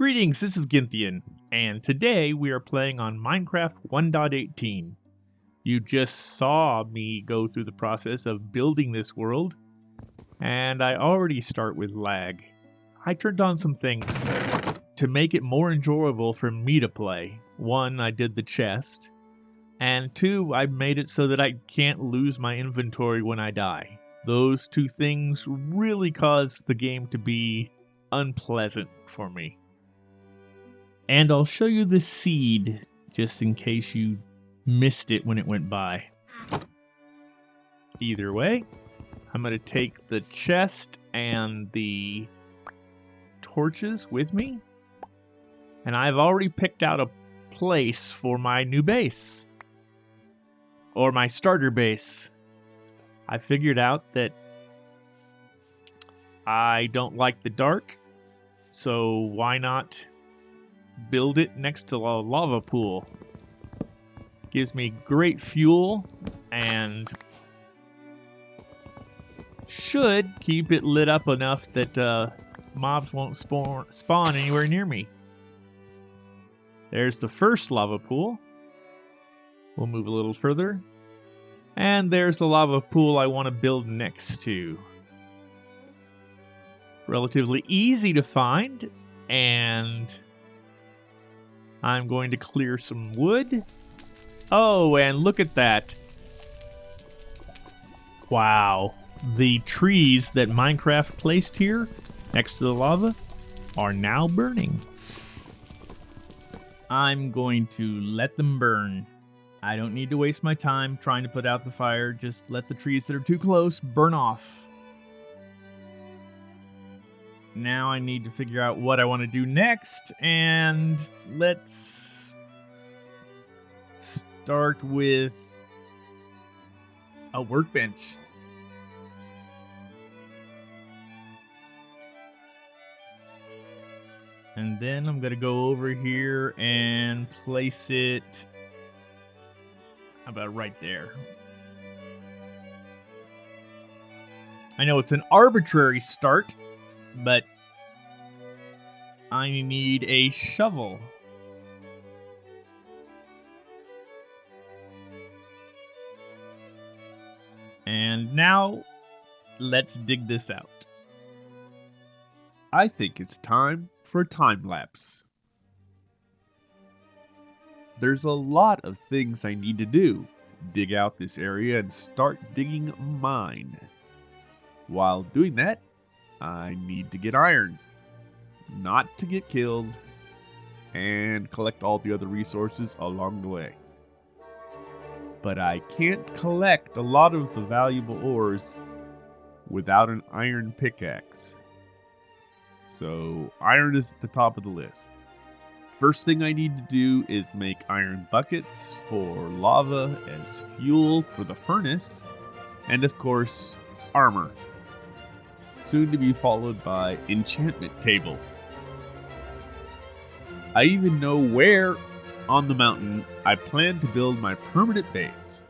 Greetings, this is Gynthian, and today we are playing on Minecraft 1.18. You just saw me go through the process of building this world, and I already start with lag. I turned on some things to make it more enjoyable for me to play. One, I did the chest, and two, I made it so that I can't lose my inventory when I die. Those two things really cause the game to be unpleasant for me. And I'll show you the seed just in case you missed it when it went by. Either way, I'm going to take the chest and the torches with me. And I've already picked out a place for my new base. Or my starter base. I figured out that I don't like the dark, so why not build it next to a lava pool. Gives me great fuel and should keep it lit up enough that uh, mobs won't spawn, spawn anywhere near me. There's the first lava pool. We'll move a little further. And there's the lava pool I want to build next to. Relatively easy to find, and I'm going to clear some wood. Oh, and look at that. Wow. The trees that Minecraft placed here next to the lava are now burning. I'm going to let them burn. I don't need to waste my time trying to put out the fire. Just let the trees that are too close burn off. Now I need to figure out what I want to do next, and let's start with a workbench. And then I'm going to go over here and place it about right there. I know it's an arbitrary start, but I need a shovel. And now, let's dig this out. I think it's time for time lapse. There's a lot of things I need to do. Dig out this area and start digging mine. While doing that, I need to get iron, not to get killed, and collect all the other resources along the way. But I can't collect a lot of the valuable ores without an iron pickaxe. So, iron is at the top of the list. First thing I need to do is make iron buckets for lava as fuel for the furnace, and of course, armor soon to be followed by enchantment table. I even know where on the mountain I plan to build my permanent base.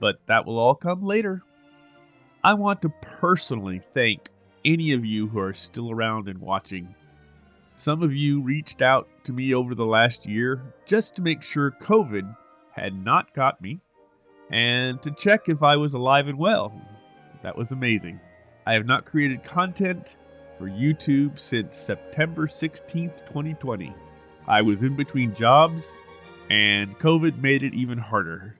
But that will all come later. I want to personally thank any of you who are still around and watching. Some of you reached out to me over the last year just to make sure COVID had not got me and to check if I was alive and well. That was amazing. I have not created content for YouTube since September 16th, 2020. I was in between jobs, and COVID made it even harder.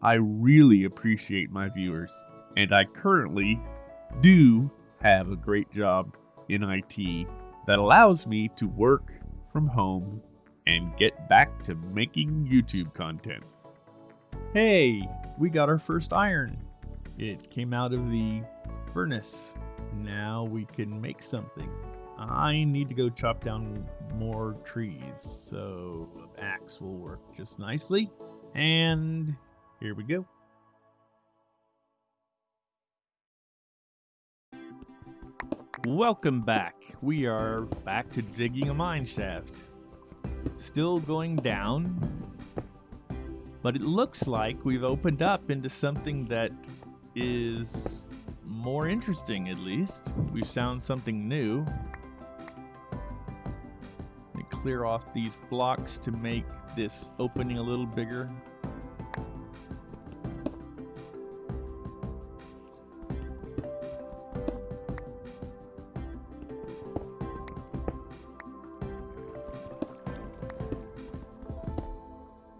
I really appreciate my viewers, and I currently do have a great job in IT that allows me to work from home and get back to making YouTube content. Hey, we got our first iron. It came out of the furnace. Now we can make something. I need to go chop down more trees, so axe will work just nicely. And here we go. Welcome back. We are back to digging a mine shaft. Still going down, but it looks like we've opened up into something that is more interesting at least. We've found something new. Let clear off these blocks to make this opening a little bigger.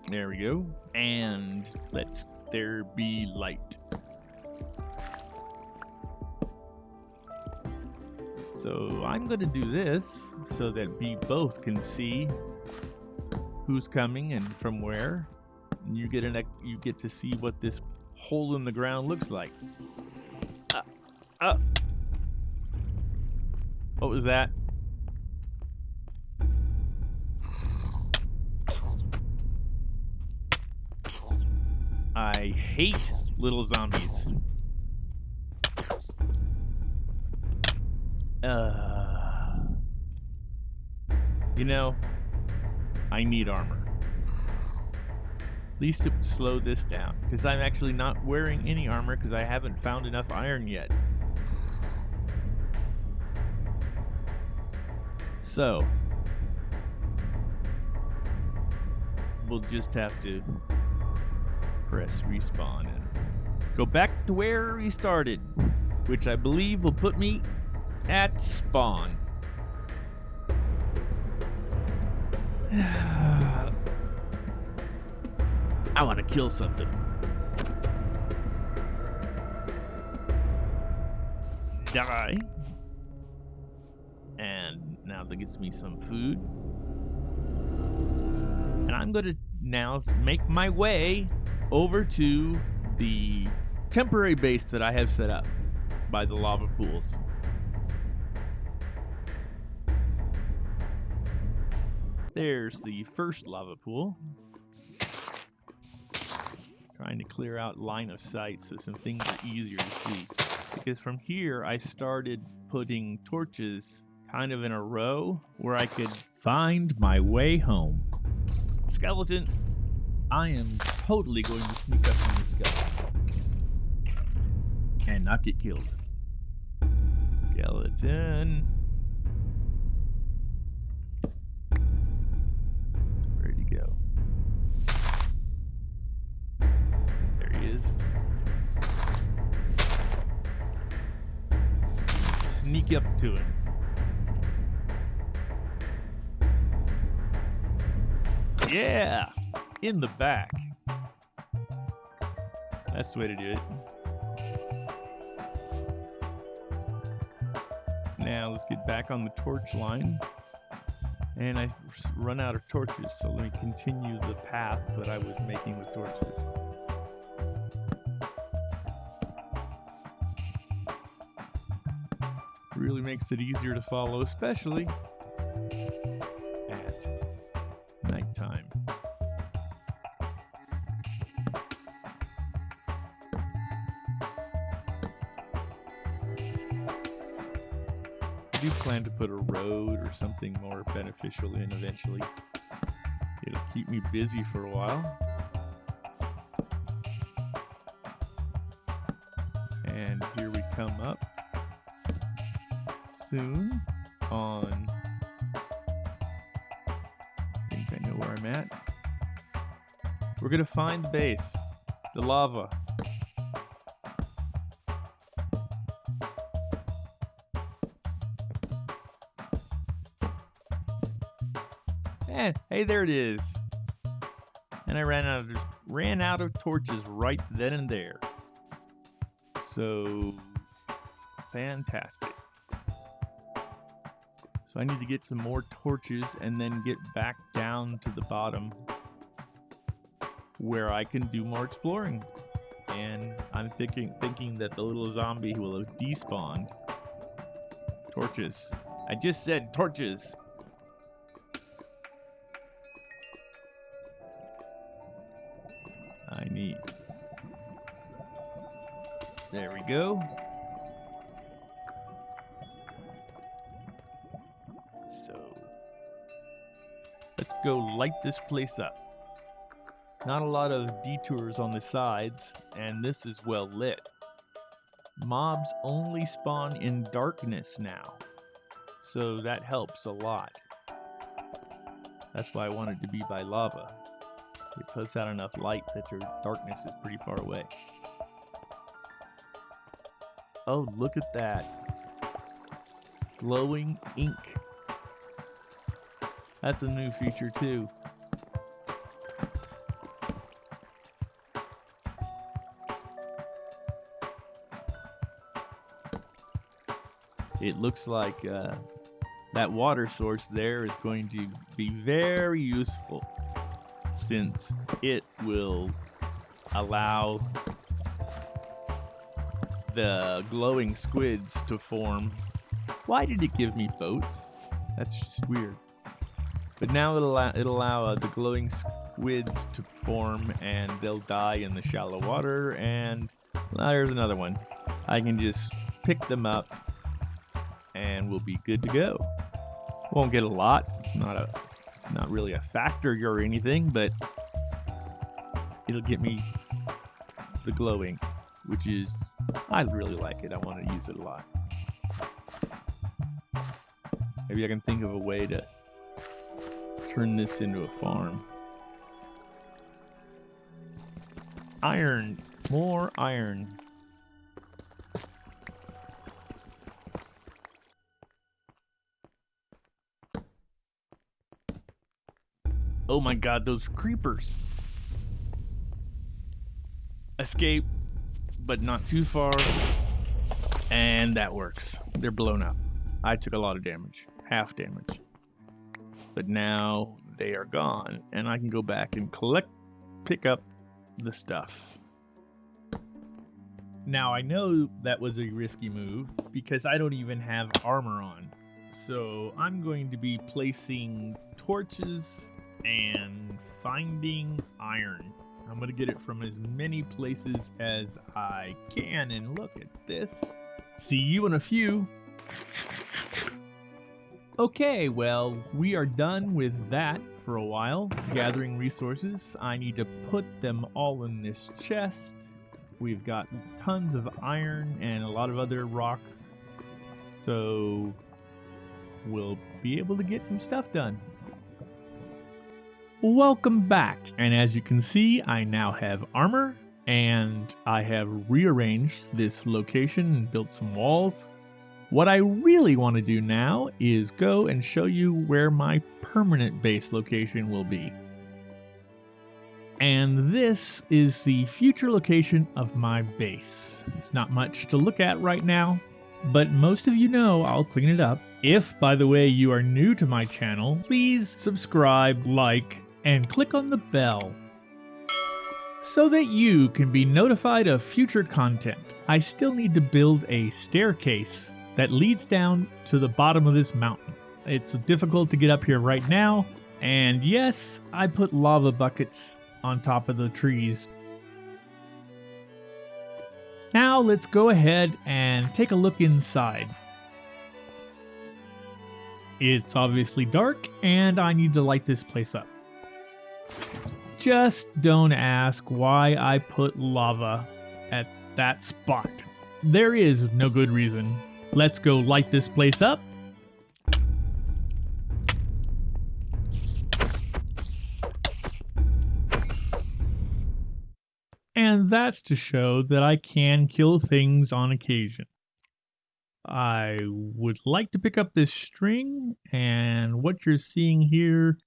There we go. And let's there be light. I'm going to do this so that we both can see who's coming and from where. And you get an you get to see what this hole in the ground looks like. Uh, uh. What was that? I hate little zombies. Uh, you know, I need armor. At least it would slow this down, because I'm actually not wearing any armor because I haven't found enough iron yet. So, we'll just have to press respawn and go back to where we started, which I believe will put me at spawn. I want to kill something. Die. And now that gets me some food. And I'm going to now make my way over to the temporary base that I have set up by the lava pools. There's the first lava pool. Trying to clear out line of sight so some things are easier to see. Because from here, I started putting torches kind of in a row where I could find my way home. Skeleton, I am totally going to sneak up on this guy. And not get killed. Skeleton. Is. Sneak up to it. Yeah! In the back. That's the way to do it. Now let's get back on the torch line. And I run out of torches, so let me continue the path that I was making with torches. Really makes it easier to follow, especially at nighttime. Do plan to put a road or something more beneficial in eventually. It'll keep me busy for a while. And here we come up soon on. I think I know where I'm at. We're gonna find the base, the lava. And hey, there it is. And I ran out of ran out of torches right then and there. So fantastic. So I need to get some more torches and then get back down to the bottom where I can do more exploring. And I'm thinking thinking that the little zombie will have despawned. Torches. I just said torches. I need. There we go. Go light this place up. Not a lot of detours on the sides, and this is well lit. Mobs only spawn in darkness now, so that helps a lot. That's why I wanted to be by lava. It puts out enough light that your darkness is pretty far away. Oh, look at that. Glowing ink. That's a new feature too. It looks like uh, that water source there is going to be very useful since it will allow the glowing squids to form. Why did it give me boats? That's just weird. But now it'll allow, it'll allow uh, the glowing squids to form and they'll die in the shallow water and well, there's another one. I can just pick them up and we'll be good to go. Won't get a lot. It's not a it's not really a factor or anything, but it'll get me the glowing, which is I really like it. I want to use it a lot. Maybe I can think of a way to turn this into a farm. Iron. More iron. Oh my god, those creepers. Escape, but not too far. And that works. They're blown up. I took a lot of damage. Half damage. But now they are gone, and I can go back and collect, pick up the stuff. Now, I know that was a risky move because I don't even have armor on. So I'm going to be placing torches and finding iron. I'm going to get it from as many places as I can. And look at this. See you in a few. Okay, well, we are done with that for a while, gathering resources. I need to put them all in this chest. We've got tons of iron and a lot of other rocks. So we'll be able to get some stuff done. Welcome back, and as you can see, I now have armor, and I have rearranged this location and built some walls. What I really want to do now is go and show you where my permanent base location will be. And this is the future location of my base. It's not much to look at right now, but most of you know I'll clean it up. If, by the way, you are new to my channel, please subscribe, like, and click on the bell so that you can be notified of future content. I still need to build a staircase that leads down to the bottom of this mountain. It's difficult to get up here right now, and yes, I put lava buckets on top of the trees. Now let's go ahead and take a look inside. It's obviously dark, and I need to light this place up. Just don't ask why I put lava at that spot. There is no good reason. Let's go light this place up. And that's to show that I can kill things on occasion. I would like to pick up this string, and what you're seeing here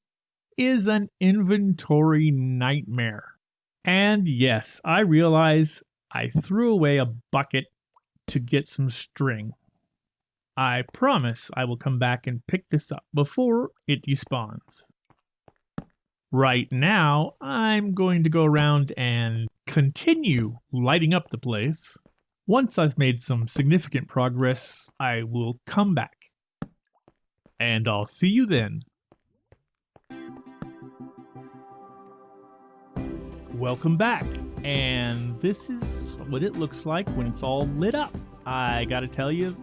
is an inventory nightmare. And yes, I realize I threw away a bucket to get some string. I promise I will come back and pick this up before it despawns. Right now, I'm going to go around and continue lighting up the place. Once I've made some significant progress, I will come back. And I'll see you then. Welcome back. And this is what it looks like when it's all lit up. I gotta tell you,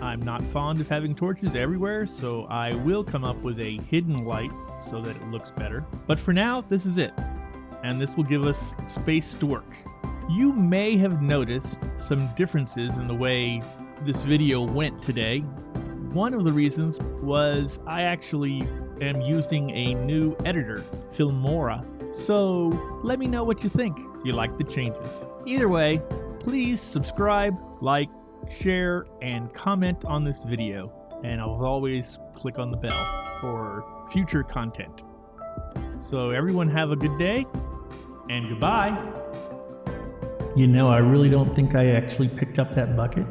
I'm not fond of having torches everywhere, so I will come up with a hidden light so that it looks better. But for now, this is it. And this will give us space to work. You may have noticed some differences in the way this video went today. one of the reasons was I actually am using a new editor, Filmora. So let me know what you think. Do you like the changes? Either way, please subscribe, like, share, and comment on this video. And I'll always click on the bell for future content. So everyone have a good day and goodbye. You know, I really don't think I actually picked up that bucket.